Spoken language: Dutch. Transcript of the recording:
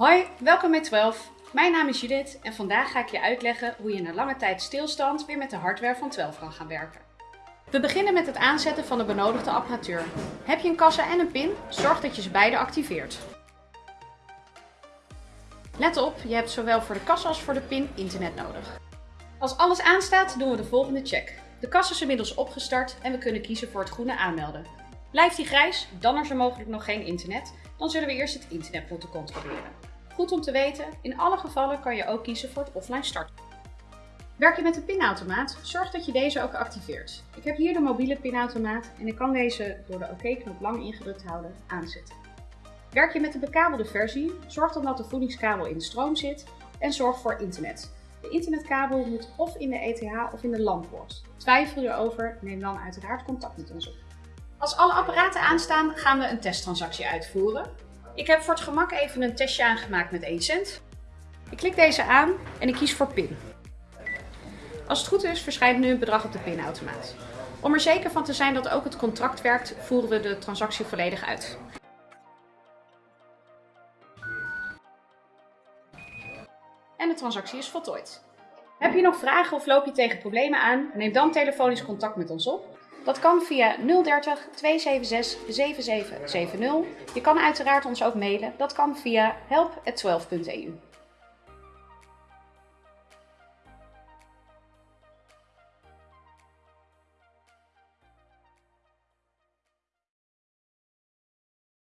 Hoi, welkom bij 12. Mijn naam is Judith en vandaag ga ik je uitleggen hoe je na lange tijd stilstand weer met de hardware van 12 kan gaan werken. We beginnen met het aanzetten van de benodigde apparatuur. Heb je een kassa en een pin? Zorg dat je ze beide activeert. Let op, je hebt zowel voor de kassa als voor de pin internet nodig. Als alles aanstaat doen we de volgende check. De kassa is inmiddels opgestart en we kunnen kiezen voor het groene aanmelden. Blijft die grijs, dan is er mogelijk nog geen internet. Dan zullen we eerst het internet moeten controleren. Goed om te weten, in alle gevallen kan je ook kiezen voor het offline starten. Werk je met een pinautomaat, zorg dat je deze ook activeert. Ik heb hier de mobiele pinautomaat en ik kan deze door de OK-knop lang ingedrukt houden aanzetten. Werk je met de bekabelde versie, zorg dan dat de voedingskabel in de stroom zit en zorg voor internet. De internetkabel moet of in de ETH of in de LAN-poort. Twijfel je erover, neem dan uiteraard contact met ons op. Als alle apparaten aanstaan, gaan we een testtransactie uitvoeren. Ik heb voor het gemak even een testje aangemaakt met 1 cent. Ik klik deze aan en ik kies voor PIN. Als het goed is, verschijnt nu een bedrag op de pinautomaat. Om er zeker van te zijn dat ook het contract werkt, voeren we de transactie volledig uit. En de transactie is voltooid. Heb je nog vragen of loop je tegen problemen aan? Neem dan telefonisch contact met ons op. Dat kan via 030 276 7770. Je kan uiteraard ons ook mailen. Dat kan via help.12.eu.